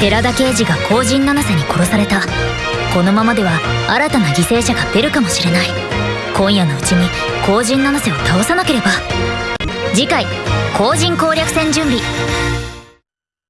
寺田刑事が後陣七瀬に殺された。このままでは新たな犠牲者が出るかもしれない。今夜のうちに後陣七瀬を倒さなければ。次回後陣攻略戦準備。